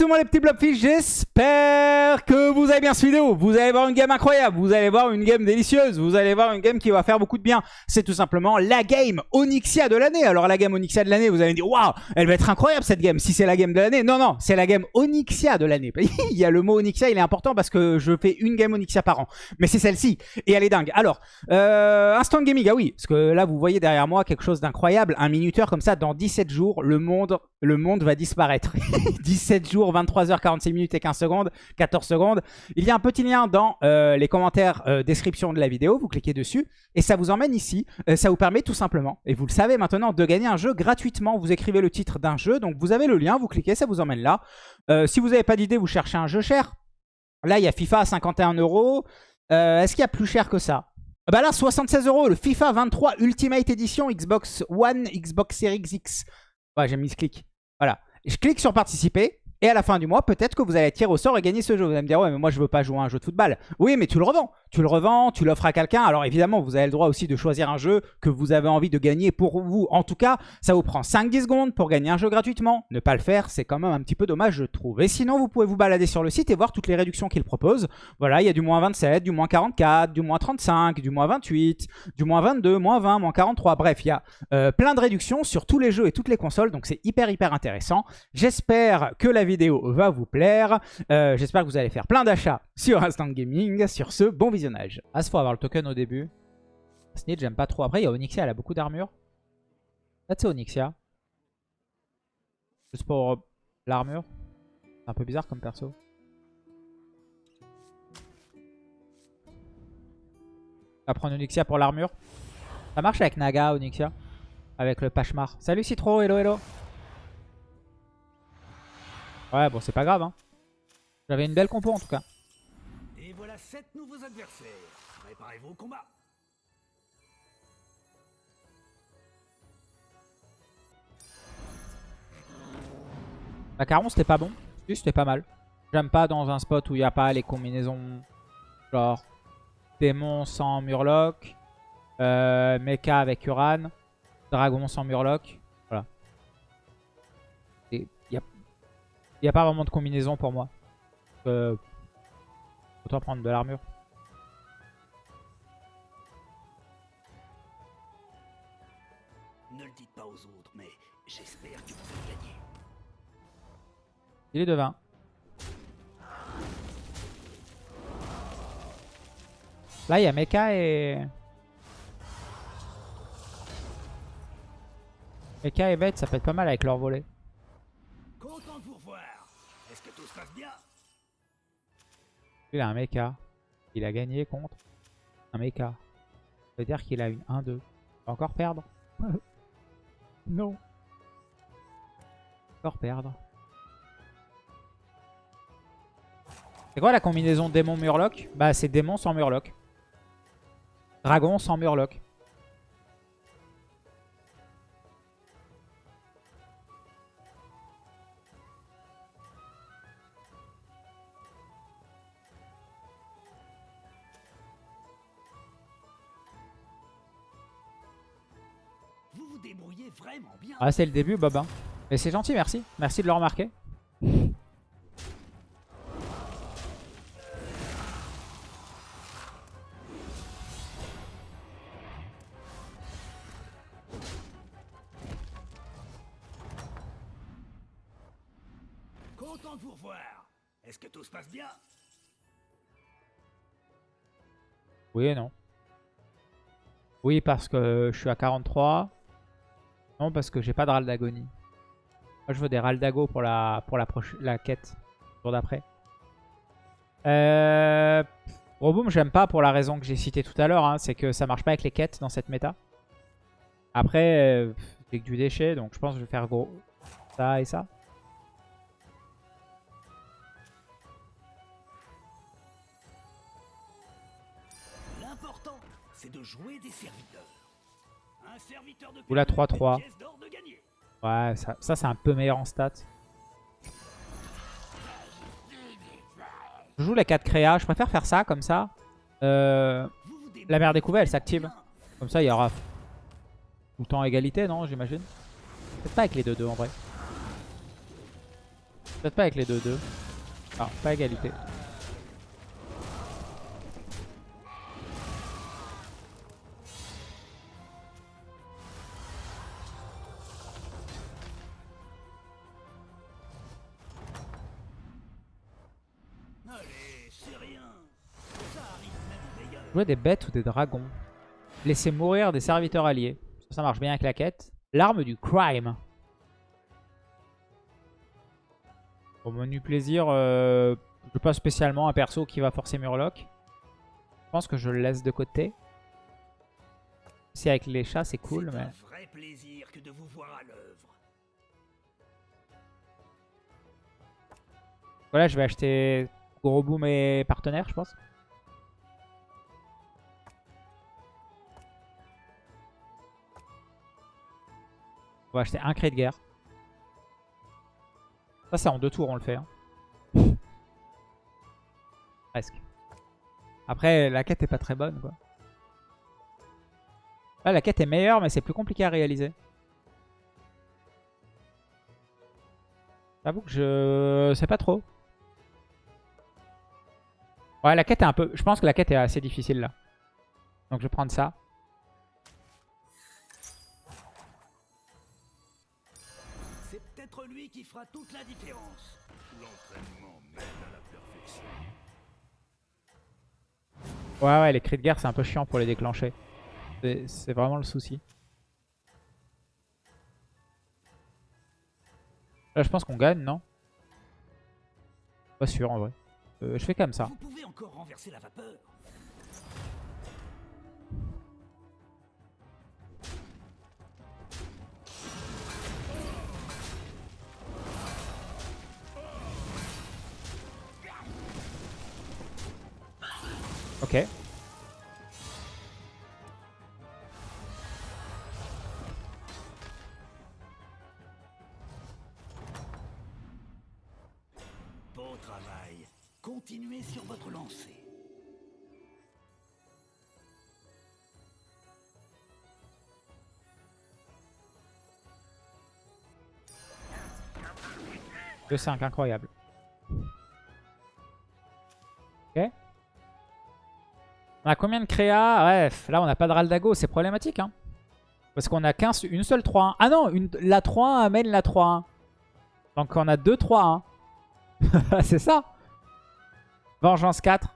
tout le monde les petits blobfish, j'espère que vous avez bien cette vidéo. Vous allez voir une game incroyable, vous allez voir une game délicieuse, vous allez voir une game qui va faire beaucoup de bien. C'est tout simplement la game Onyxia de l'année. Alors la game Onyxia de l'année, vous allez me dire, waouh, elle va être incroyable cette game, si c'est la game de l'année. Non, non, c'est la game Onyxia de l'année. il y a le mot Onyxia, il est important parce que je fais une game Onyxia par an. Mais c'est celle-ci, et elle est dingue. Alors, euh, Instant Gaming, ah oui, parce que là vous voyez derrière moi quelque chose d'incroyable. Un minuteur comme ça, dans 17 jours, le monde, le monde va disparaître. 17 jours, 23h46 minutes et 15 secondes, 14 secondes. Il y a un petit lien dans euh, les commentaires euh, description de la vidéo, vous cliquez dessus et ça vous emmène ici. Euh, ça vous permet tout simplement, et vous le savez maintenant, de gagner un jeu gratuitement. Vous écrivez le titre d'un jeu, donc vous avez le lien, vous cliquez, ça vous emmène là. si vous n'avez pas d'idée, vous cherchez un jeu cher. Là, il y a FIFA à 51 euros. Est-ce qu'il y a plus cher que ça? Bah là, 76 euros, le FIFA 23 Ultimate Edition Xbox One, Xbox Series X. Ouais, j'ai mis ce clic. Voilà. Je clique sur participer. Et à la fin du mois, peut-être que vous allez tirer au sort et gagner ce jeu. Vous allez me dire, ouais, mais moi, je veux pas jouer à un jeu de football. Oui, mais tu le revends. Tu le revends, tu l'offres à quelqu'un. Alors évidemment, vous avez le droit aussi de choisir un jeu que vous avez envie de gagner pour vous. En tout cas, ça vous prend 5-10 secondes pour gagner un jeu gratuitement. Ne pas le faire, c'est quand même un petit peu dommage, je trouve. Et sinon, vous pouvez vous balader sur le site et voir toutes les réductions qu'il propose. Voilà, il y a du moins 27, du moins 44, du moins 35, du moins 28, du moins 22, moins 20, moins 43. Bref, il y a euh, plein de réductions sur tous les jeux et toutes les consoles. Donc c'est hyper, hyper intéressant. J'espère que la vidéo va vous plaire. Euh, j'espère que vous allez faire plein d'achats sur Instant Gaming. Sur ce, bon visionnage. Ah, il faut avoir le token au début. Snitch, j'aime pas trop. Après, il y a Onyxia, elle a beaucoup d'armure. Là, c'est Onyxia. Juste pour l'armure. C'est un peu bizarre comme perso. Va prendre Onyxia pour l'armure. Ça marche avec Naga, Onyxia. Avec le Pachmar. Salut Citro, hello hello. Ouais, bon, c'est pas grave. Hein. J'avais une belle compo en tout cas. Et voilà 7 nouveaux adversaires. Préparez-vous au combat. Macaron, c'était pas bon. c'était pas mal. J'aime pas dans un spot où il n'y a pas les combinaisons genre démon sans murloc, euh, mecha avec Uran, dragon sans murloc. Il n'y a pas vraiment de combinaison pour moi. Euh, autant prendre de l'armure. Ne le dites pas aux autres, mais j'espère que vous allez gagner. Il est de 20. Là, il y a Mecha et... Mecha et Bête, ça peut être pas mal avec leur volet. Il a un mecha. Il a gagné contre un mecha. Ça veut dire qu'il a une 1-2. Il va encore perdre? non. Encore perdre. C'est quoi la combinaison démon-murloc? Bah c'est démon sans murloc. Dragon sans murloc. Ah, c'est le début, Bob. Hein. Mais c'est gentil, merci. Merci de le remarquer. Content de vous revoir. Est-ce que tout se passe bien? Oui et non. Oui, parce que je suis à 43. Non, parce que j'ai pas de râle d'agonie. Moi, je veux des râles d'ago pour la, pour la, quête. Jour d'après. Euh... Roboom, j'aime pas pour la raison que j'ai citée tout à l'heure. Hein, c'est que ça marche pas avec les quêtes dans cette méta. Après, euh, j'ai que du déchet, donc je pense que je vais faire gros ça et ça. L'important, c'est de jouer des serviteurs. Ou la 3-3. Ouais, ça, ça c'est un peu meilleur en stats. Je joue la 4 créa. Je préfère faire ça comme ça. Euh, la mer découverte, elle s'active. Comme ça, il y aura tout le temps égalité, non J'imagine. Peut-être pas avec les 2-2 en vrai. Peut-être pas avec les 2-2. Ah, pas égalité. Jouer des bêtes ou des dragons. Laisser mourir des serviteurs alliés. Ça, marche bien avec la quête. L'arme du crime. Au menu plaisir, euh, je pas spécialement un perso qui va forcer Murloc. Je pense que je le laisse de côté. Si avec les chats c'est cool, mais... un vrai plaisir que de vous voir à l'œuvre. Voilà, je vais acheter Gros Boom et partenaire, je pense. On va acheter un cri de guerre. Ça, c'est en deux tours, on le fait. hein. Presque. Après, la quête est pas très bonne, quoi. Là, la quête est meilleure, mais c'est plus compliqué à réaliser. J'avoue que je sais pas trop. Ouais, la quête est un peu... Je pense que la quête est assez difficile, là. Donc, je vais prendre ça. Qui fera toute la différence. L'entraînement mène à la perfection. Ouais, ouais, les cris de guerre, c'est un peu chiant pour les déclencher. C'est- C'est vraiment le souci. Là, je pense qu'on gagne, non? Pas sûr, en vrai. Euh, je fais comme ça. Vous pouvez encore renverser la vapeur. Ok. Beau travail. Continuez sur votre lancée. Le 5, incroyable. A combien de créa Bref, là on n'a pas de Raldago, c'est problématique. Hein. Parce qu'on a qu'un, une seule 3-1. Ah non, la 3-1 amène la 3-1. Donc on a deux 3-1. c'est ça. Vengeance 4.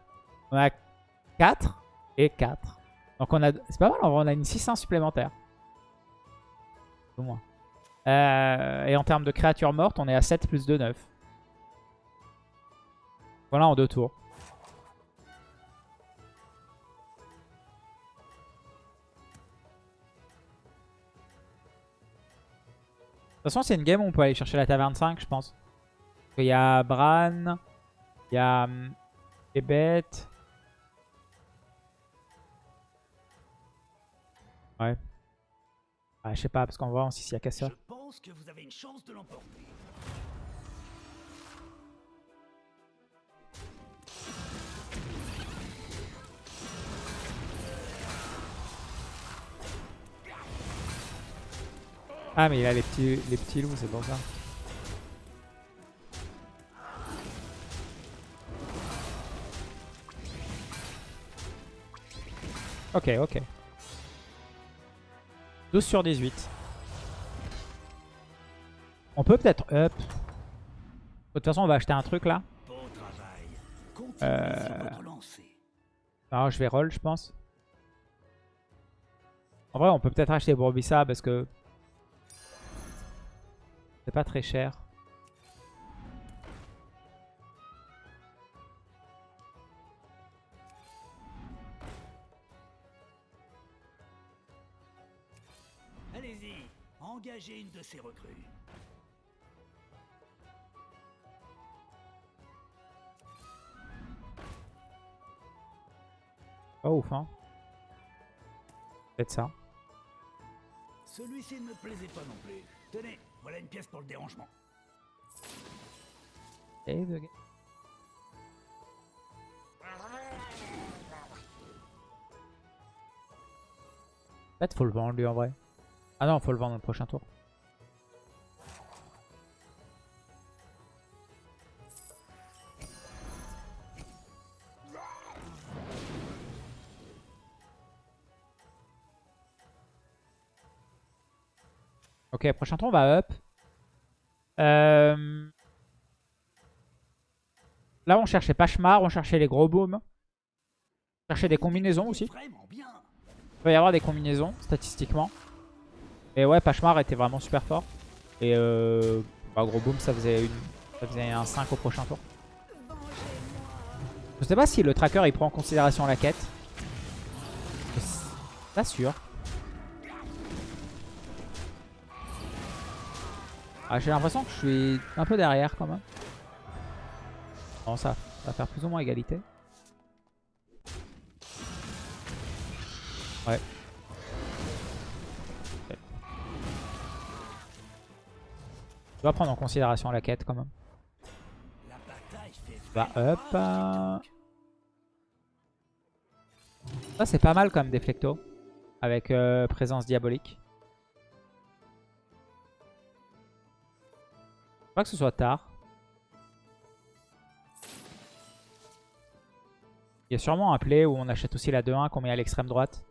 On a 4 et 4. Donc on a... C'est pas mal, on a une 6-1 supplémentaire. Au moins. Euh, et en termes de créatures mortes, on est à 7 plus 2, 9. Voilà en deux tours. Toute façon, c'est une game où on peut aller chercher la taverne 5, je pense. Il y a Bran, il y a hum, les bêtes. Ouais. Ouais, je sais pas, parce qu'on voit aussi s'il y a casseur. Je pense que vous avez une chance de l'emporter. Ah, mais il a les petits, les petits loups, c'est pour ça. Ok, ok. 12 sur 18. On peut peut-être up. De toute façon, on va acheter un truc là. Euh. lancée. Alors, je vais roll, je pense. En vrai, on peut peut-être acheter Bourbissa parce que c'est pas très cher. Allez-y, engagez une de ces recrues. Pas ouf, hein. Peut-être ça. Celui-ci ne me plaisait pas non plus. Tenez, voilà une pièce pour le dérangement. Et de- Peut-être faut le vendre lui en vrai. Ah non, faut le vendre le prochain tour. Ok, prochain tour, on va up. Euh, Là, on cherchait Pachemar, on cherchait les gros booms. On cherchait des combinaisons aussi. Il peut y avoir des combinaisons, statistiquement. Et ouais, Pachemar était vraiment super fort. Et euh, bah, gros boom, ça faisait, une... ça faisait un 5 au prochain tour. Je sais pas si le tracker il prend en considération la quête. Pas sûr. Ah, J'ai l'impression que je suis un peu derrière quand même. Non, ça va faire plus ou moins égalité. Ouais. Ok. Je prendre en considération la quête quand même. Bah hop. Ça c'est pas mal comme Deflecto. Avec euh, présence diabolique. Pas que ce soit tard. Il y a sûrement un play où on achète aussi la 2-1 qu'on met à l'extrême droite.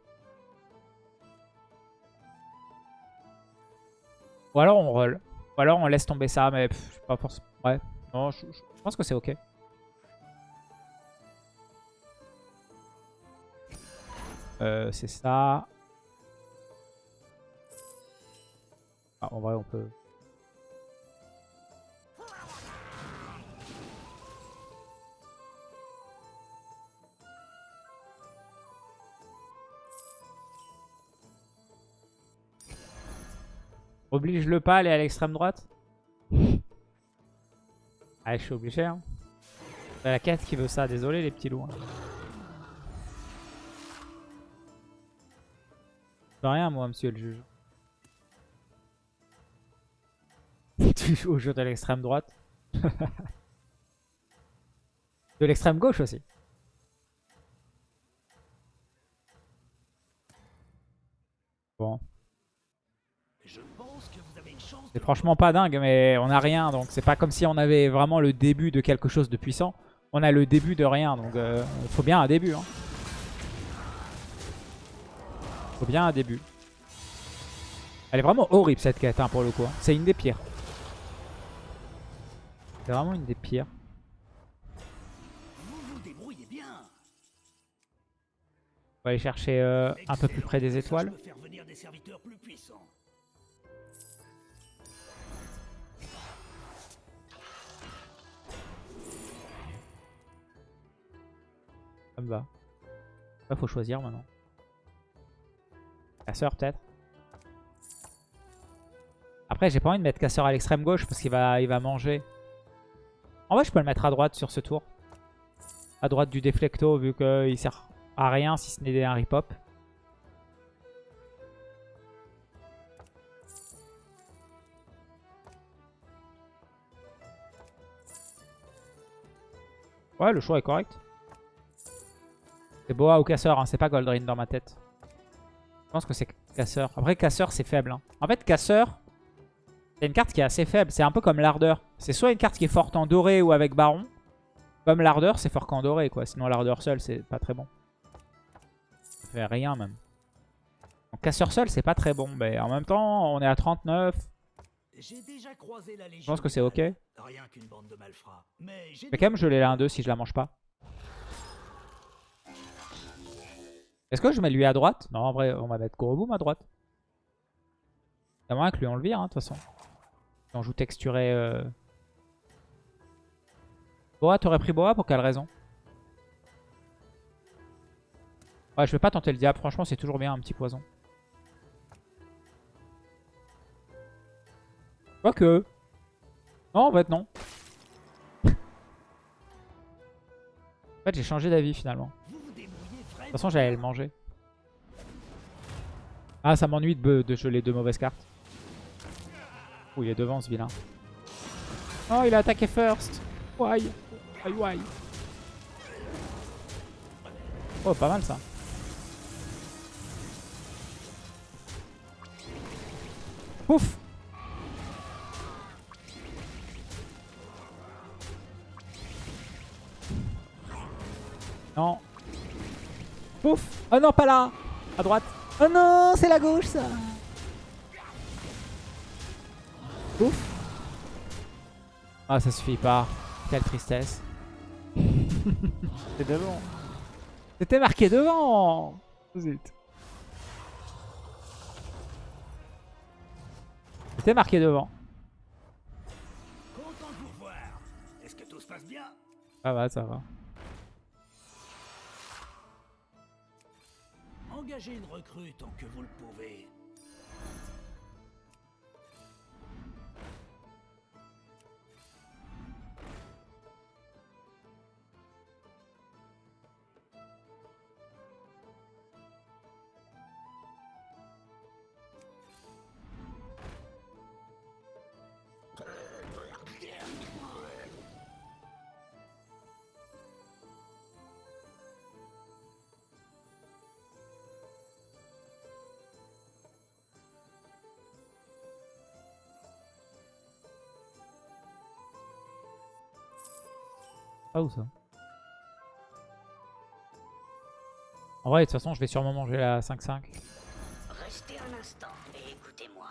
Ou alors on roll. Ou alors on laisse tomber ça, mais pff, pas forcément. Ouais. Non, je- je pense que c'est ok. Euh, c'est ça. Ah, en vrai, on peut... Oblige-le pas à aller à l'extrême droite Ah, je suis obligé. Hein. C'est la quête qui veut ça. Désolé, les petits loups. hein. Je rien, moi, monsieur le juge. tu joues au jeu de l'extrême droite. de l'extrême gauche aussi. Bon. Je pense que vous avez une chance C'est franchement pas dingue, mais on a rien, donc c'est pas comme si on avait vraiment le début de quelque chose de puissant. On a le début de rien, donc euh, faut bien un début. Hein. Faut bien un début. Elle est vraiment horrible cette quête hein, pour le coup. hein. C'est une des pires. C'est vraiment une des pires. On va aller chercher euh, un peu plus près des étoiles. Me va. Faut choisir maintenant. Casseur, peut-être. Après, j'ai pas envie de mettre casseur à l'extrême gauche parce qu'il va, il va manger. En vrai, je peux le mettre à droite sur ce tour. À droite du déflecto, vu qu'il sert à rien si ce n'est un rip-hop. Ouais, le choix est correct. C'est Boa ou Casseur, hein, c'est pas Goldrin dans ma tête. Je pense que c'est Casseur. Après, Casseur, c'est faible. hein. En fait, Casseur, c'est une carte qui est assez faible. C'est un peu comme l'Ardeur. C'est soit une carte qui est forte en doré ou avec Baron. Comme l'Ardeur, c'est fort qu'en doré, quoi. Sinon, l'Ardeur seul, c'est pas très bon. Ça fait rien, même. Donc, Casseur seul, c'est pas très bon. Mais en même temps, on est à 39. J'ai déjà croisé la Je pense que c'est ok. Mais Rien qu'une bande de malfrats. Mais quand même, je l'ai la 1-2 si je la mange pas. Est-ce que je mets lui à droite? Non, en vrai, on va mettre Goroboom à droite. C'est moins que lui on le vire, hein, de toute façon. Si on joue texturé. Euh... Boa, t'aurais pris Boa pour quelle raison? Ouais, je vais pas tenter le diable. Franchement, c'est toujours bien un petit poison. Quoique. Non, en fait, non. en fait, j'ai changé d'avis finalement. Toute façon, j'allais le manger. Ah, ça m'ennuie de, de geler deux mauvaises cartes. Oh, il est devant ce vilain. Oh, il a attaqué first. Why? Why, why? Oh, pas mal ça. Pouf Non. Pouf Oh non, pas là À droite. Oh non, c'est la gauche ça Ouf. Ah, ça suffit pas. Quelle tristesse. C'était devant. C'était marqué devant. Zut. C'était marqué devant. Content de vous revoir. Est-ce que tout se passe bien? Ça va, ça va. Engagez une recrue tant que vous le pouvez. Où ça En vrai, de toute façon, je vais sûrement manger la 5-5. Restez un instant et écoutez-moi.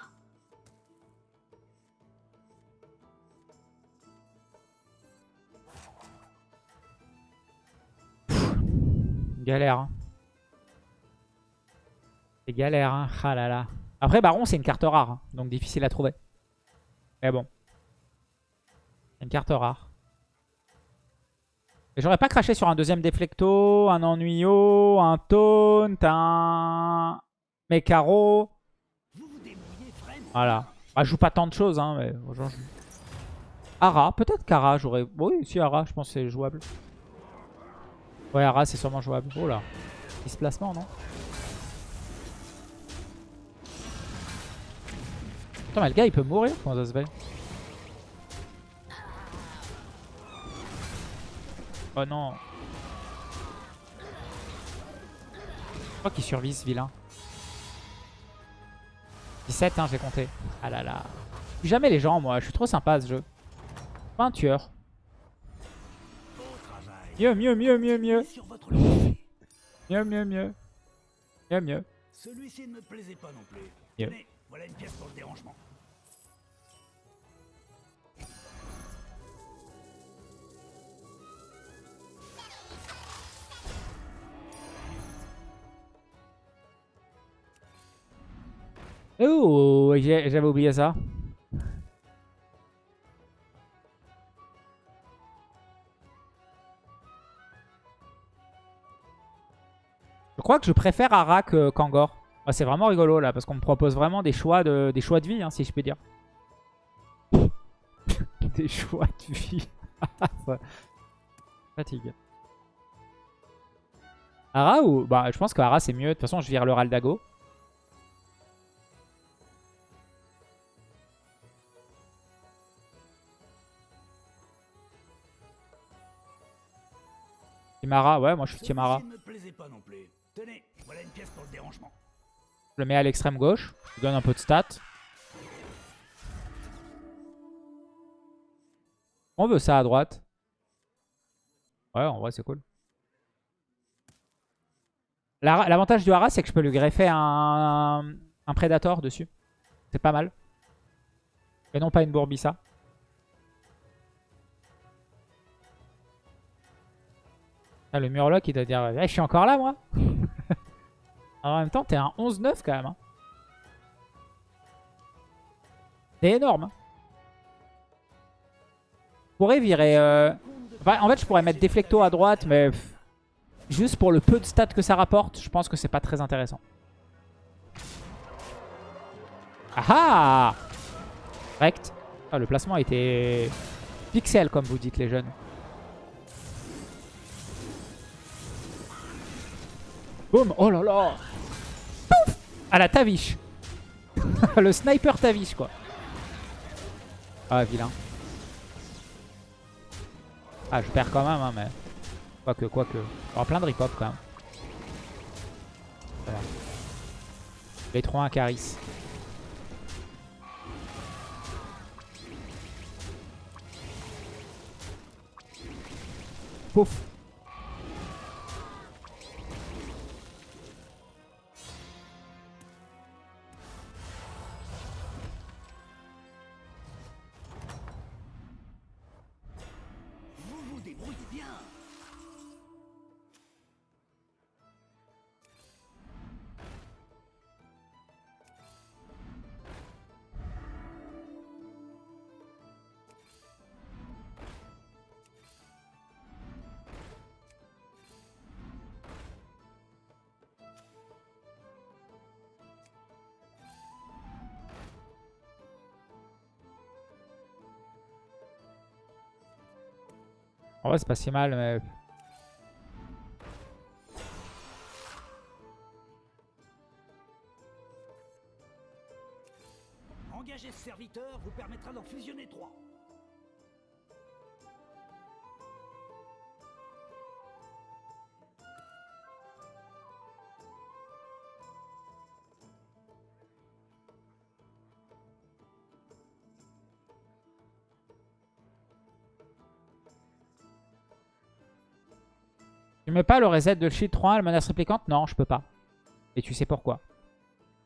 Galère. Hein. C'est galère. Hein. Ah là là. Après, Baron, c'est une carte rare. hein, donc difficile à trouver. Mais bon. C'est une carte rare. Et J'aurais pas craché sur un deuxième déflecto, un ennuyo, un taunt, un mécaro. Voilà. Bah, je joue pas tant de choses, hein, mais Ara, peut-être qu'Ara, j'aurais... Oui, si, Ara, je pense que c'est jouable. Ouais, Ara, c'est sûrement jouable. Oh là. Displacement, non? Attends, mais le gars, il peut mourir Comment ça se fait? Oh non. Je crois qu'il survit, ce vilain. 17, hein, j'ai compté. Ah là là. Jamais les gens, moi. Je suis trop sympa à ce jeu. Pas un tueur. Mieux, mieux, mieux, mieux, mieux. Mieux, mieux, mieux. Mieux, mieux. Celui-ci ne me plaisait pas non plus. Tenez, voilà une pièce pour le dérangement. Oh, j'ai- j'avais oublié ça. Je crois que je préfère Ara que Kangor. Ah, c'est vraiment rigolo là, parce qu'on me propose vraiment des choix de, des choix de vie, hein, si je peux dire. des choix de vie. Fatigue. Ara ou... Bah, je pense que Ara c'est mieux. De toute façon, je vire le Raldago. Timara, ouais, moi je suis Timara. Je le mets à l'extrême gauche. Je lui donne un peu de stats. On veut ça à droite. Ouais, en vrai, c'est cool. La- L'avantage du Hara, c'est que je peux lui greffer un, un Predator dessus. C'est pas mal. Et non pas une Bourbissa. Ah, le Murloc, il doit dire Eh, Je suis encore là, moi En même temps, t'es un 11-9 quand même. hein. C'est énorme. hein. Je pourrais virer... euh, en fait, je pourrais mettre Deflecto à droite, mais... juste pour le peu de stats que ça rapporte, je pense que c'est pas très intéressant. Ah ah Correct. Ah, le placement était pixel, comme vous dites les jeunes. Boum Oh là là Pouf À la Tavish Le sniper Tavish, quoi. Ah, vilain. Ah, je perds quand même, hein, mais... Quoique, quoique. Y aura plein de ripop, quand même. Voilà. Les 3 1 Caris. Pouf vrai, c'est pas si mal, mais... Engager ce serviteur vous permettra d'en fusionner trois. Tu mets pas le reset de shield 3 la menace réplicante Non, je peux pas. Et tu sais pourquoi.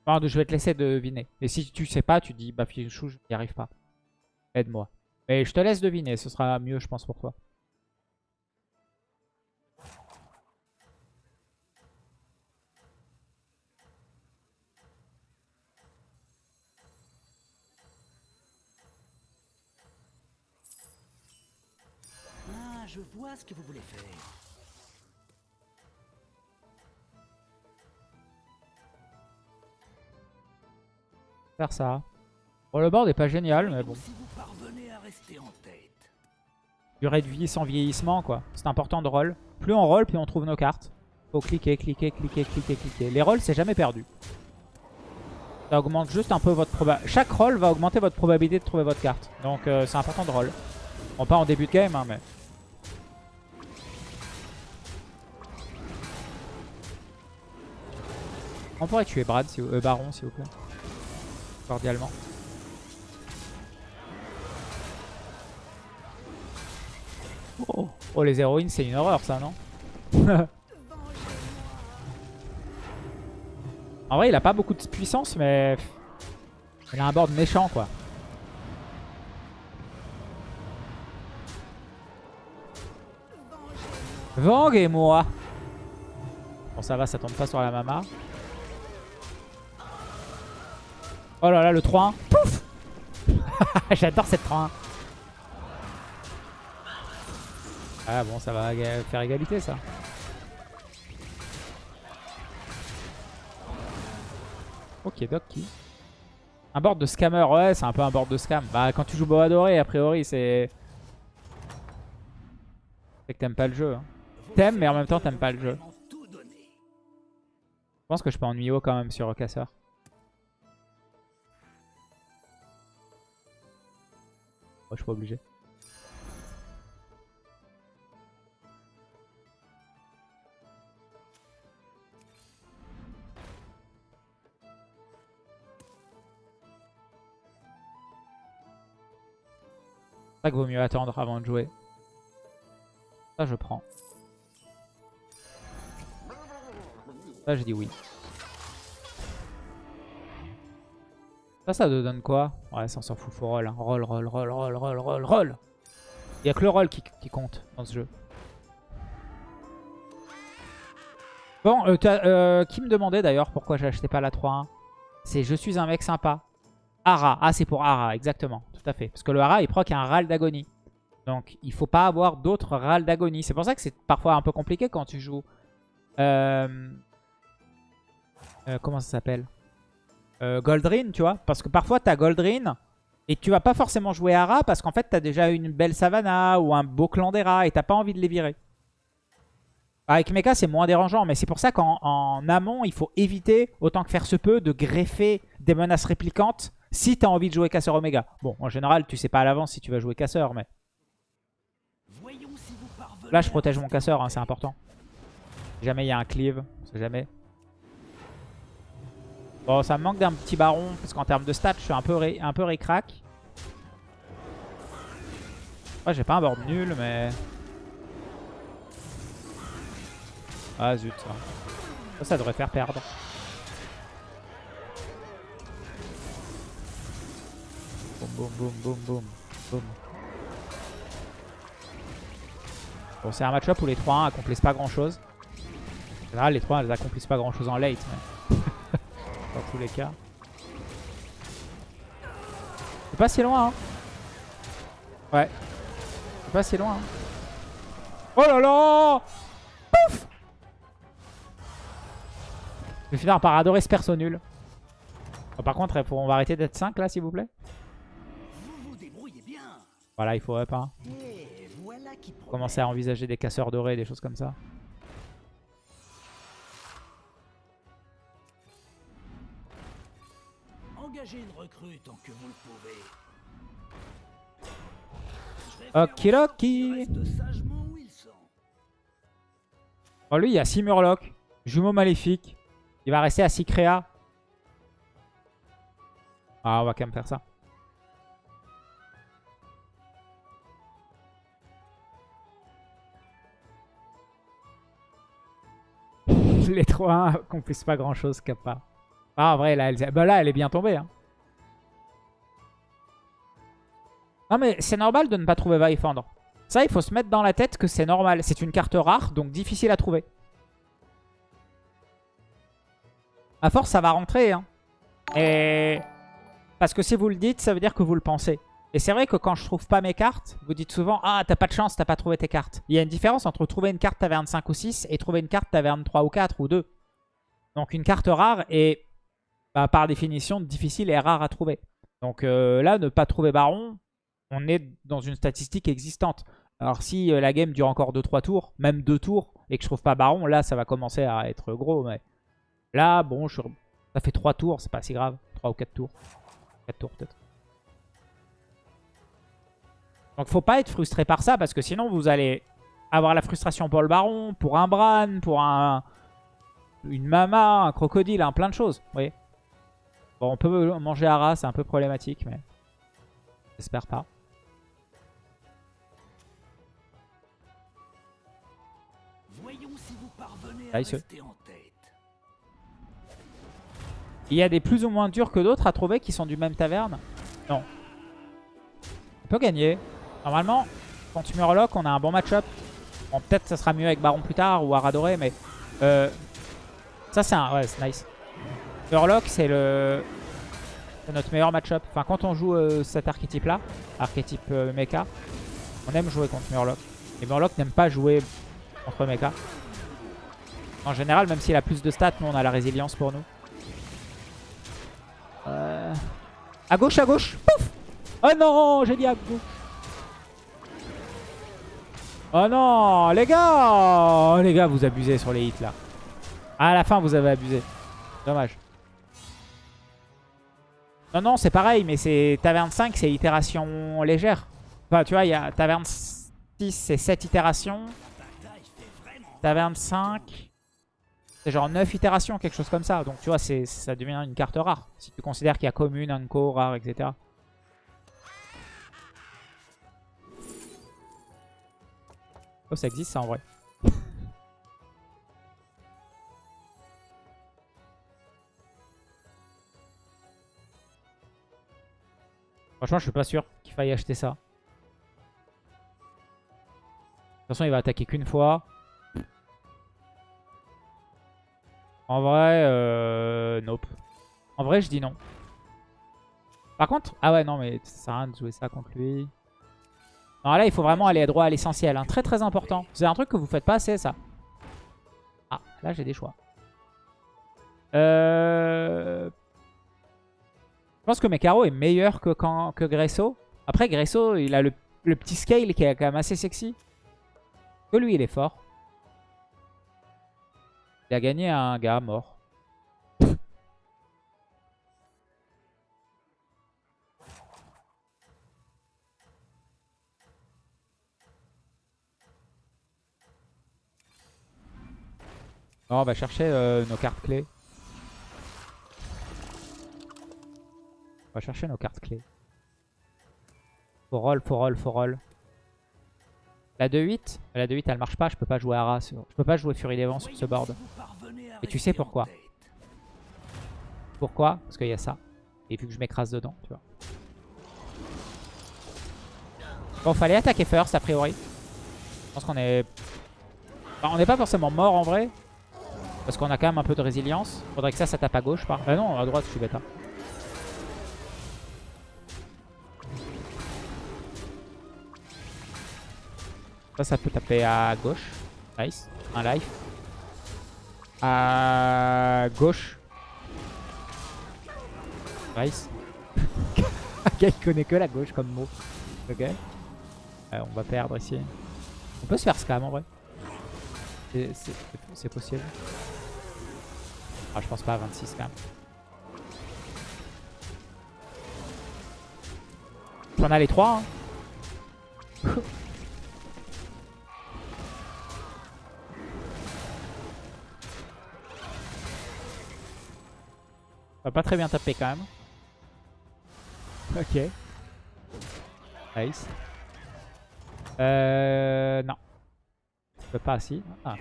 Je vais te laisser deviner. Et si tu sais pas, tu dis, bah Fichou, je n'y arrive pas. Aide-moi. Mais je te laisse deviner, ce sera mieux, je pense, pour toi. Ah, je vois ce que vous voulez faire. Faire ça. Bon, le board est pas génial, mais bon. Si vous parvenez à rester en tête. Durée de vie sans vieillissement, quoi. C'est important de roll. Plus on roll, plus on trouve nos cartes. Faut cliquer, cliquer, cliquer, cliquer, cliquer. Les rolls, c'est jamais perdu. Ça augmente juste un peu votre probabilité. Chaque roll va augmenter votre probabilité de trouver votre carte. Donc euh, c'est important de roll. Bon, pas en début de game, hein, mais... On pourrait tuer Brad, si vous... euh, Baron, s'il vous plaît. Cordialement. Oh, oh, les héroïnes, c'est une horreur, ça, non En vrai, il a pas beaucoup de puissance, mais... Il a un board méchant, quoi. Vang et moi. Bon, ça va, ça tombe pas sur la mama. Oh là là, le 3-1. Pouf J'adore cette 3-1. Ah bon, ça va faire égalité, ça. Ok, Doki. Un board de scammer, ouais, c'est un peu un board de scam. Bah, quand tu joues Boa Doré, a priori, c'est... C'est que t'aimes pas le jeu. hein. T'aimes, mais en même temps, t'aimes pas le jeu. Je pense que je peux ennuyer quand même sur Casseur. Oh, je suis pas obligé. Ça vaut mieux attendre avant de jouer. Ça, je prends. Ça, je dis oui. Ça, ça donne quoi? Ouais, ça on s'en fout, faut roll. hein. Roll, roll, roll, roll, roll, roll, roll. Il a que le roll qui, compte dans ce jeu. Bon, euh, euh, qui me demandait d'ailleurs pourquoi j'achetais pas la 3-1 C'est je suis un mec sympa. Ara. Ah, c'est pour Ara, exactement. Tout à fait. Parce que le Ara, il proc un râle d'agonie. Donc, il faut pas avoir d'autres râles d'agonie. C'est pour ça que c'est parfois un peu compliqué quand tu joues... Euh, comment ça s'appelle? Euh, Goldrin, tu vois. Parce que parfois, tu as Goldrin et tu vas pas forcément jouer Ara parce qu'en fait, tu as déjà une belle Savannah ou un beau clan des rats et t'as pas envie de les virer. Avec Mecha, c'est moins dérangeant, mais c'est pour ça qu'en en amont, il faut éviter, autant que faire se peut, de greffer des menaces réplicantes si tu as envie de jouer Casseur Omega. Bon, en général, tu sais pas à l'avance si tu vas jouer Casseur, mais là, je à protège mon Casseur, hein, c'est important. Si jamais il y a un cleave, on sait jamais. Bon, ça me manque d'un petit baron, parce qu'en termes de stats, je suis un peu, ré- un peu. Ouais, j'ai pas un board nul, mais... Ah zut, ça. Ça, devrait faire perdre. Boum, boum, boum, boum, boum, boum. Bon, c'est un match-up où les 3-1 accomplissent pas grand-chose. En général, les 3 elles accomplissent pas grand-chose en late, mais... dans tous les cas. C'est pas si loin, hein. Ouais. C'est pas si loin, hein. Oh là là Pouf Je vais finir par adorer ce perso nul. Bon, par contre, on va arrêter d'être 5 là, s'il vous plaît. Vous vous débrouillez bien. Voilà, il faut up, hein. Voilà qui. Commencer à envisager des casseurs dorés, des choses comme ça. Engagez une recrue tant que vous le pouvez. Ils sont. Oh, lui, il y a 6 Murlocs. Jumeau maléfique. Il va rester à 6 créa. Ah, on va quand même faire ça. Les 3-1 qu'on puisse pas grand chose, Kappa. Ah, en vrai, là, elle, bah là, elle est bien tombée. hein. Non, mais c'est normal de ne pas trouver va y fendre. Ça, il faut se mettre dans la tête que c'est normal. C'est une carte rare, donc difficile à trouver. À force, ça va rentrer. Hein. Et... Parce que si vous le dites, ça veut dire que vous le pensez. Et c'est vrai que quand je trouve pas mes cartes, vous dites souvent « Ah, t'as pas de chance, t'as pas trouvé tes cartes ». Il y a une différence entre trouver une carte taverne 5 ou 6 et trouver une carte taverne 3 ou 4 ou 2. Donc une carte rare est, bah, par définition, difficile et rare à trouver. Donc euh, là, ne pas trouver Baron, on est dans une statistique existante. Alors si euh, la game dure encore 2-3 tours, même 2 tours, et que je trouve pas Baron, là ça va commencer à être gros. Mais là, bon, ça fait 3 tours, c'est pas si grave. 3 ou 4 tours. 4 tours peut-être. Donc faut pas être frustré par ça, parce que sinon vous allez avoir la frustration pour le Baron, pour un Bran, pour un une Mama, un Crocodile, un plein de choses. Vous voyez Bon, on peut manger Ara, c'est un peu problématique, mais j'espère pas. Voyons si vous parvenez à il se- rester en tête. Il y a des plus ou moins durs que d'autres à trouver qui sont du même taverne? Non. On peut gagner. Normalement, contre Murloc, on a un bon match-up. Bon, peut-être ça sera mieux avec Baron plus tard ou Aradoré, mais... euh, ça, c'est un... Ouais, c'est nice. Murloc, c'est le... notre meilleur match-up. Enfin, quand on joue euh, cet archétype-là, archétype euh, mecha, on aime jouer contre Murloc. Et Murloc n'aime pas jouer contre mecha. En général, même s'il a plus de stats, nous, on a la résilience pour nous. Euh... À gauche, à gauche. Pouf Oh non, j'ai dit à gauche. Oh non, les gars Oh, Les gars, vous abusez sur les hits, là. À la fin, vous avez abusé. Dommage. Non, non, c'est pareil, mais c'est Taverne 5, c'est itération légère. Enfin, tu vois, il y a Taverne 6, c'est 7 itérations. Taverne 5, c'est genre 9 itérations, quelque chose comme ça. Donc tu vois, ça devient une carte rare. Si tu considères qu'il y a commune, unco, rare, etc. Oh, ça existe ça en vrai. Franchement, je suis pas sûr qu'il faille acheter ça. De toute façon, il va attaquer qu'une fois. En vrai, euh, nope. En vrai, je dis non. Par contre, ah ouais, non, mais ça sert à rien de jouer ça contre lui. Non, là, il faut vraiment aller droit à l'essentiel. hein. Très, très important. C'est un truc que vous faites pas assez, ça. Ah, là, j'ai des choix. Euh... Je pense que Mekaro est meilleur que, quand, que Gresso. Après, Gresso, il a le, le petit scale qui est quand même assez sexy. Que lui, il est fort. Il a gagné un gars mort. On va chercher euh, nos cartes clés. Va chercher nos cartes clés. Faut roll, faut roll, faut roll. La 2-8, la 2-8 elle marche pas, je peux pas jouer Ara sur... Je peux pas jouer Fury des Vents sur ce board. Et tu sais pourquoi? Pourquoi? Parce qu'il y a ça. Et vu que je m'écrase dedans, tu vois. Bon, fallait attaquer first a priori. Je pense qu'on est... Enfin, on n'est pas forcément mort en vrai. Parce qu'on a quand même un peu de résilience. Faudrait que ça, ça tape à gauche. Par... Ah non, à droite, je suis bêta. Ça, ça peut taper à gauche. Nice. Un life. À gauche. Nice. Le gars, il connaît que la gauche comme mot. Ok. Euh, on va perdre ici. On peut se faire scam en vrai. C'est- possible. Ah, je pense pas à 26 quand même. On a les trois. Hein. va pas très bien taper quand même. Ok. Nice. Euh... Non. Je peux pas, si. Ah.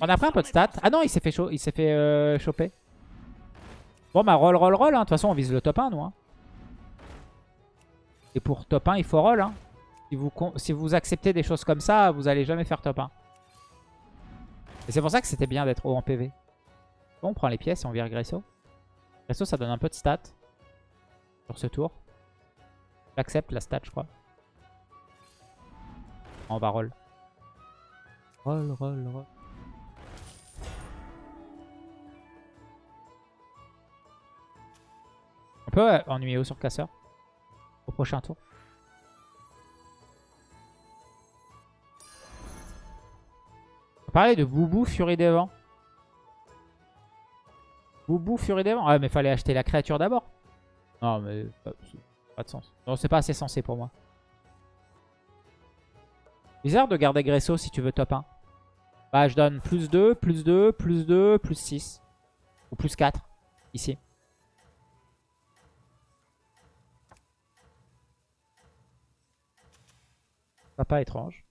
On a pris un peu de stats. Ah non, il s'est fait, chaud, il fait euh, choper. Bon bah roll, roll, roll. hein. De toute façon, on vise le top 1, nous. hein. Et pour top 1, il faut roll. hein. Si, vous, si vous acceptez des choses comme ça, vous allez jamais faire top 1. Et c'est pour ça que c'était bien d'être haut en PV. On prend les pièces et on vire Gresso. Gresso, ça donne un peu de stats. Sur ce tour. J'accepte la stat, je crois. On va roll. Roll, roll, roll. On peut euh, ennuyer au sur casseur au prochain tour. On parlait de Boubou Furie des Vents. Boubou Furie des Vents. Ah mais fallait acheter la créature d'abord. Non mais pas, pas de sens. Non c'est pas assez sensé pour moi. Bizarre de garder Gresso si tu veux top 1. Bah je donne plus 2, plus 2, plus 2, plus 6. Ou plus 4 ici. Pas étrange.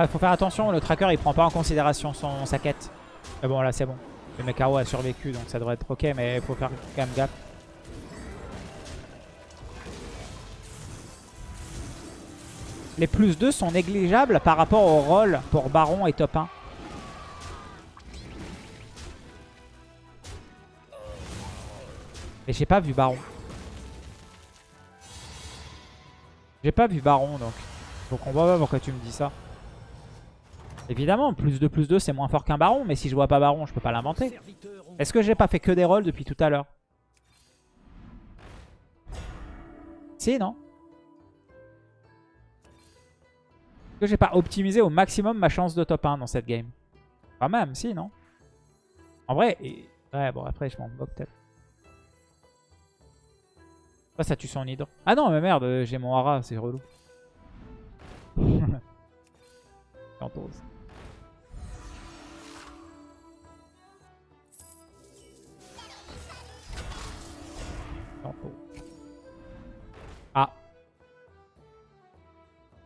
Ah, faut faire attention, le tracker il prend pas en considération son, sa quête. Mais bon, là c'est bon. Le Mekaro a survécu donc ça devrait être ok, mais faut faire quand même gaffe. Les plus 2 sont négligeables par rapport au rôle pour Baron et top 1. Mais j'ai pas vu Baron. J'ai pas vu Baron donc. Donc on voit pas pourquoi tu me dis ça. Évidemment, plus 2, plus 2, c'est moins fort qu'un baron. Mais si je vois pas baron, je peux pas l'inventer. Est-ce que j'ai pas fait que des rolls depuis tout à l'heure? Si, non Est-ce que j'ai pas optimisé au maximum ma chance de top 1 dans cette game? Quand même, si, non En vrai, et- ouais, bon, après, je m'en moque peut-être. Ça, ça tue son hydre. Ah non, mais merde, euh, j'ai mon hara, c'est relou.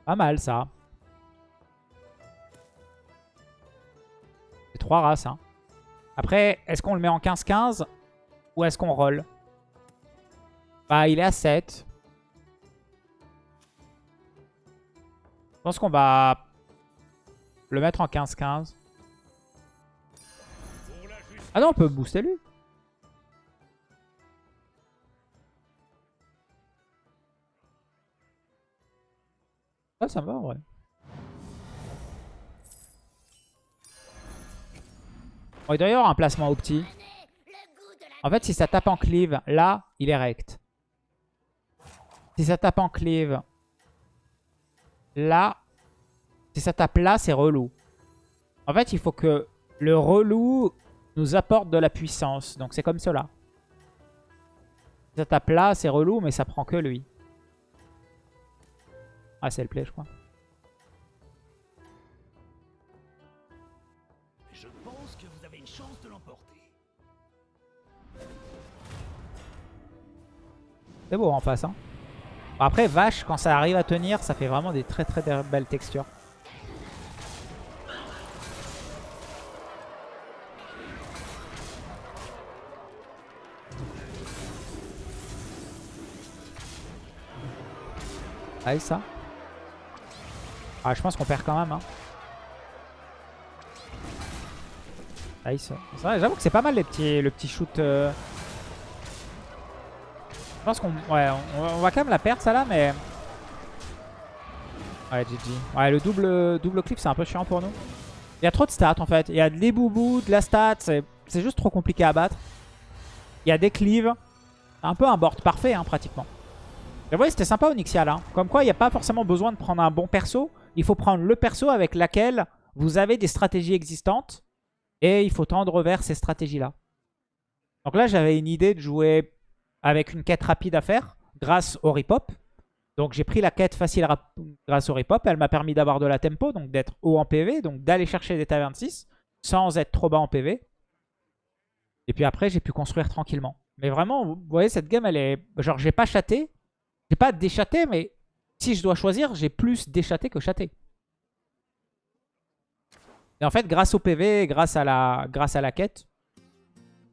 Pas mal ça. C'est trois races. Hein. Après, est-ce qu'on le met en 15-15 ou est-ce qu'on roll? Bah, il est à 7. Je pense qu'on va le mettre en 15-15. Ah non, on peut booster lui. Ah, ça va en vrai. Bon, il doit y avoir un placement au petit. En fait, si ça tape en cleave, là, il est rect. Si ça tape en cleave, là, si ça tape là, c'est relou. En fait, il faut que le relou nous apporte de la puissance. Donc c'est comme cela. Si ça tape là, c'est relou, mais ça prend que lui. Ah, c'est le play, je crois. Je pense que vous avez une chance de l'emporter. C'est beau en face. Hein. Après, vache, quand ça arrive à tenir, ça fait vraiment des très très belles textures. Allez, ça? Ah, je pense qu'on perd quand même. Hein. Nice. C'est vrai, J'avoue que c'est pas mal le petit shoot. euh. Je pense qu'on ouais, on, va quand même la perdre ça là, mais... Ouais, GG. Ouais, le double, double clip, c'est un peu chiant pour nous. Il y a trop de stats en fait. Il y a de l'éboubou, de la stat. C'est juste trop compliqué à battre. Il y a des cleaves. Un peu un board parfait, hein, pratiquement. Vous voyez, c'était sympa Onyxia là. Comme quoi, il n'y a pas forcément besoin de prendre un bon perso. Il faut prendre le perso avec laquelle vous avez des stratégies existantes. Et il faut tendre vers ces stratégies-là. Donc là, j'avais une idée de jouer avec une quête rapide à faire grâce au repop. Donc j'ai pris la quête facile grâce au repop. Elle m'a permis d'avoir de la tempo, donc d'être haut en PV, donc d'aller chercher des tavernes 6 sans être trop bas en PV. Et puis après, j'ai pu construire tranquillement. Mais vraiment, vous voyez, cette game, elle est... Genre, j'ai pas chaté. J'ai pas déchaté, mais si je dois choisir, j'ai plus déchaté que chaté. Et en fait, grâce au PV, grâce à la, grâce à la quête,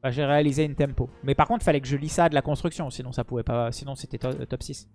bah, j'ai réalisé une tempo. Mais par contre, il fallait que je lis ça de la construction, sinon ça pouvait pas, sinon c'était to- top 6.